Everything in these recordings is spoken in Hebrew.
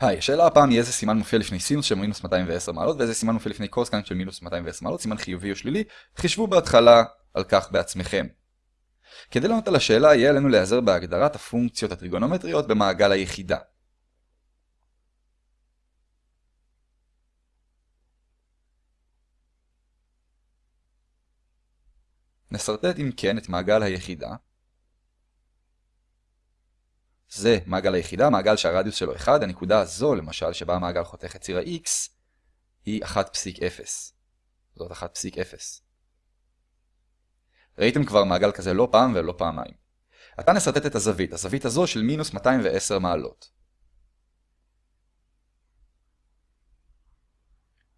היי, השאלה הפעם היא איזה סימן מופיע לפני סינוס של מינוס 210 מעלות ואיזה סימן מופיע לפני קוסקאנט של מינוס 210 מעלות, סימן חיובי או שלילי, חישבו בהתחלה על כך בעצמכם. כדי לענות על השאלה יהיה עלינו להיעזר בהגדרת הפונקציות הטריגונומטריות במעגל היחידה. נסרטט אם כן את מעגל היחידה. זה מעגל היחידה, מעגל שהרדיוס שלו 1, הנקודה הזו למשל שבה המעגל חותך את ציר ה-x היא 1.0. זאת 1.0. ראיתם כבר מעגל כזה לא פעם ולא פעמיים. עתה נסרטט את הזווית, הזווית הזו של מינוס 210 מעלות.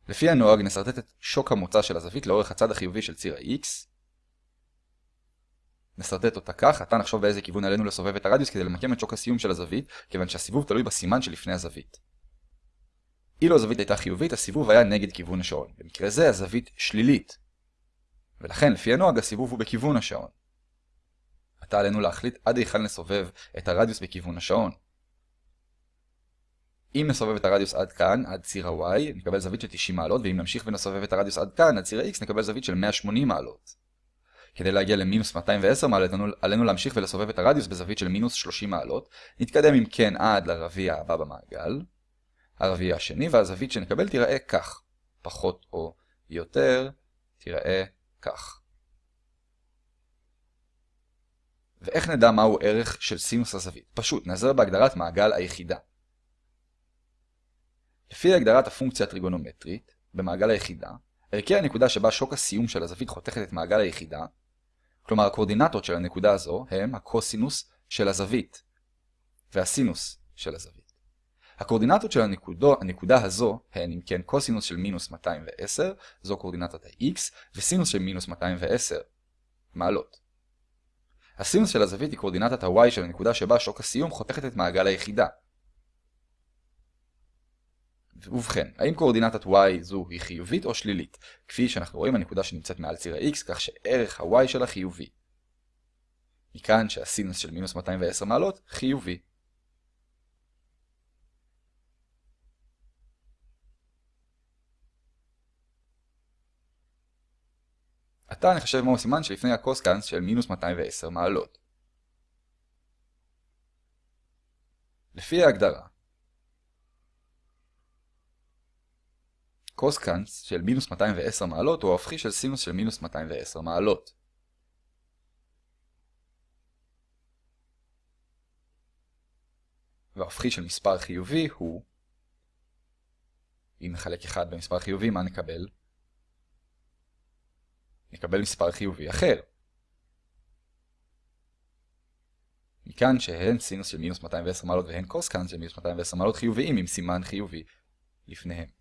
לפי הנוהג נסרטט את שוק המוצא של הזווית לאורך הצד החיובי של ציר ה-x נסרטט אותה כך, עתה נחשוב באיזה כיוון עלינו לסובב את הרדיוס כדי למקם את שוק הסיום של הזווית, כיוון שהסיבוב תלוי בסימן שלפני הזווית. אילו הזווית הייתה חיובית, הסיבוב היה נגד כיוון השעון. במקרה זה הזווית שלילית. ולכן, לפי הנוהג, הסיבוב הוא בכיוון השעון. עתה עלינו להחליט עד היכן לסובב את הרדיוס בכיוון השעון. אם נסובב את הרדיוס עד כאן, עד ציר ה-y, נקבל זווית של 90 מעלות, ואם נמשיך ונסובב את הרדיוס עד כאן, עד ציר ה-x, נקבל זווית של 180 מעלות. כדי להגיע למינוס 210 מעלות, עלינו להמשיך ולסובב את הרדיוס בזווית של מינוס 30 מעלות. נתקדם אם כן עד לרביע הבא במעגל. הרביע השני, והזווית שנקבל תיראה כך. פחות או יותר תיראה כך. ואיך נדע מהו ערך של סינוס הזווית? פשוט, נעזר בהגדרת מעגל היחידה. לפי הגדרת הפונקציה הטריגונומטרית, במעגל היחידה, ערכי הנקודה שבה שוק הסיום של הזווית חותכת את מעגל היחידה, כלומר הקורדינטות של הנקודה הזו הם הקוסינוס של הזווית והסינוס של הזווית. הקורדינטות של הנקודו, הנקודה הזו הן אם כן קוסינוס של מינוס 210, זו קורדינטת ה-x, וסינוס של מינוס 210 מעלות. הסינוס של הזווית היא קורדינטת ה-y של הנקודה שבה שוק הסיום חותכת את מעגל היחידה, ובכן, האם קואורדינטת y זו היא חיובית או שלילית? כפי שאנחנו רואים הנקודה שנמצאת מעל ציר ה-x, כך שערך ה-y שלה חיובי. מכאן שהסינוס של מינוס 210 מעלות חיובי. עתה נחשב מהו הסימן שלפני הקוסקנס של מינוס 210 מעלות. לפי ההגדרה, קוסקאנס של מינוס 210 מעלות הוא ההופכי של סינוס של מינוס 210 מעלות. וההופכי של מספר חיובי הוא, אם נחלק 1 במספר חיובי, מה נקבל? נקבל מספר חיובי אחר. מכאן שהן סינוס של מינוס 210 מעלות והן קוסקאנס של מינוס 210 מעלות חיוביים עם סימן חיובי לפניהם.